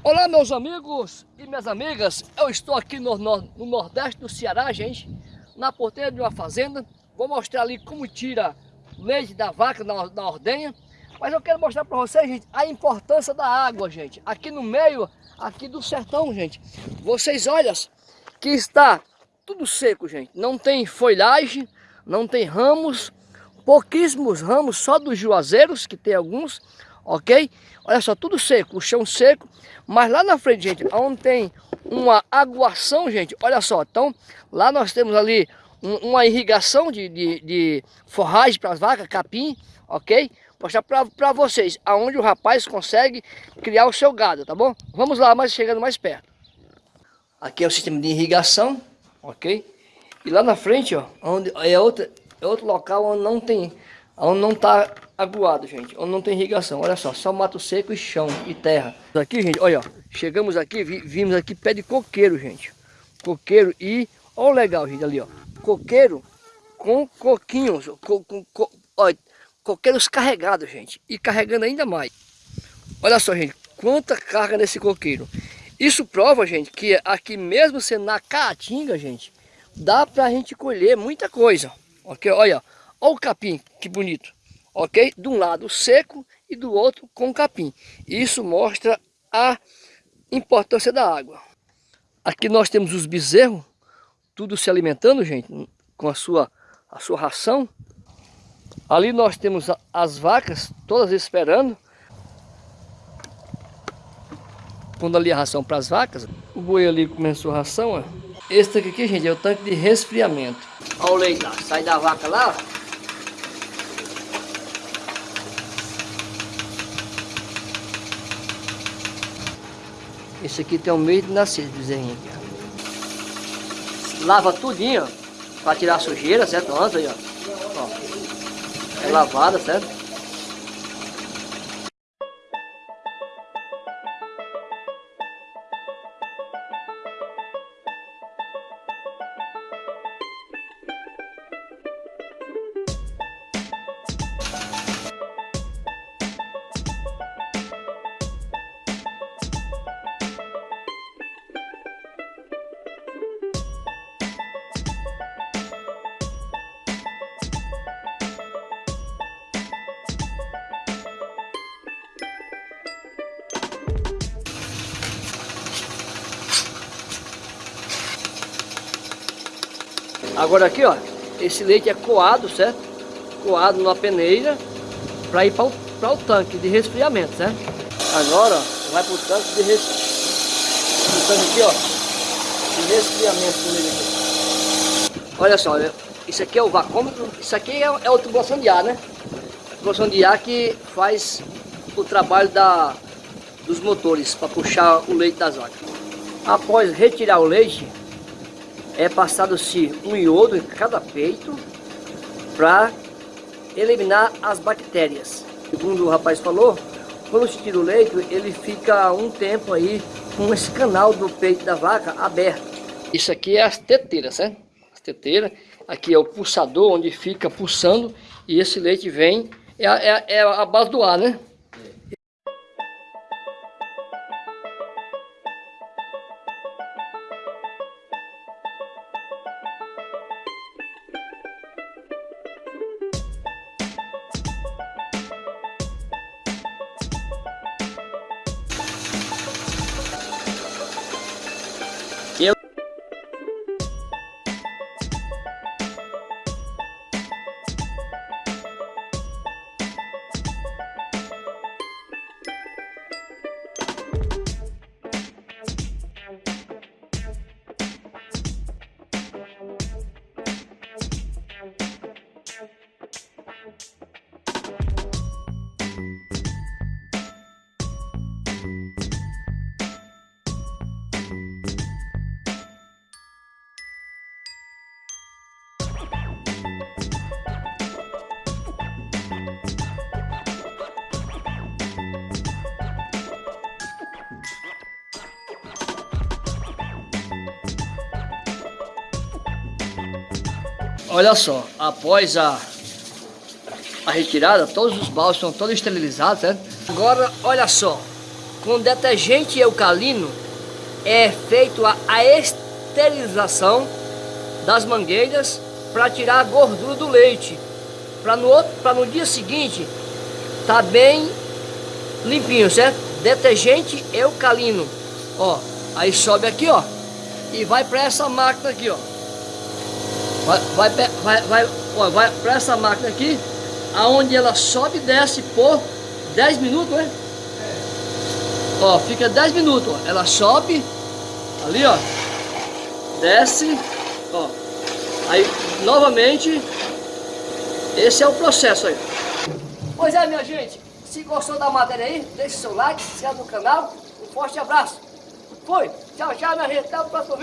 Olá meus amigos e minhas amigas, eu estou aqui no, no, no, Nordeste do Ceará, gente, na porteira de uma fazenda. Vou mostrar ali como tira leite da vaca na, na ordenha, mas eu quero mostrar para vocês, gente, a importância da água, gente. Aqui no meio, aqui do sertão, gente, vocês olham que está tudo seco, gente. Não tem folhagem, não tem ramos, pouquíssimos ramos, só dos juazeiros, que tem alguns, ok? Olha só, tudo seco, o chão seco, mas lá na frente, gente, onde tem uma aguação, gente, olha só, então lá nós temos ali um, uma irrigação de, de, de forragem para as vacas, capim, ok? Mostrar para vocês aonde o rapaz consegue criar o seu gado, tá bom? Vamos lá, mas chegando mais perto. Aqui é o sistema de irrigação, ok? E lá na frente, ó, onde é, outra, é outro local onde não tem onde não está aguado, gente, onde não tem irrigação. Olha só, só mato seco e chão e terra. Aqui, gente, olha, ó, chegamos aqui, vi, vimos aqui pé de coqueiro, gente. Coqueiro e, olha o legal, gente, ali, ó. Coqueiro com coquinhos, co, com, co, ó, coqueiros carregados, gente. E carregando ainda mais. Olha só, gente, quanta carga nesse coqueiro. Isso prova, gente, que aqui mesmo sendo na caatinga, gente, dá pra gente colher muita coisa. Ok? Olha, Olha o capim, que bonito. Ok? De um lado seco e do outro com capim. Isso mostra a importância da água. Aqui nós temos os bezerros, tudo se alimentando, gente, com a sua, a sua ração. Ali nós temos as vacas, todas esperando. Pondo ali a ração para as vacas. O boi ali começou a ração, ó. Esse tanque aqui, gente, é o tanque de resfriamento. Olha o leite lá, sai da vaca lá, Esse aqui tem um mês de nascer, bezerrinho aqui. Lava tudinho, ó, pra tirar a sujeira, certo? Antes aí, ó. ó. É lavada, certo? Agora aqui, ó, esse leite é coado, certo? Coado numa peneira para ir para o, o tanque de resfriamento, certo? Agora, ó, vai para o tanque de resfriamento. O tanque aqui, ó, de resfriamento dele aqui. Olha só, isso aqui é o vacômetro, isso aqui é, é o tubulação de ar, né? Tubulação de ar que faz o trabalho da, dos motores para puxar o leite das vacas. Após retirar o leite, é passado-se um iodo em cada peito para eliminar as bactérias. Segundo o rapaz falou, quando se tira o leite, ele fica um tempo aí com esse canal do peito da vaca aberto. Isso aqui é as teteiras, certo? As teteiras. Aqui é o pulsador onde fica pulsando e esse leite vem, é é é a base do ar, né? Olha só, após a, a retirada, todos os balsos estão todos esterilizados, certo? Agora, olha só, com detergente eucalino é feito a, a esterilização das mangueiras para tirar a gordura do leite. Para no, outro, no dia seguinte tá bem limpinho, certo? Detergente eucalino. Ó, aí sobe aqui, ó. E vai para essa máquina aqui, ó. Vai, vai, vai, vai, vai para essa máquina aqui, aonde ela sobe e desce por 10 minutos, né? Ó, fica 10 minutos, ó. Ela sobe, ali, ó. Desce, ó. Aí, novamente, esse é o processo aí. Pois é, minha gente. Se gostou da matéria aí, deixe seu like, se inscreva no canal. Um forte abraço. Fui. Tchau, tchau, minha gente. Até o próximo vídeo.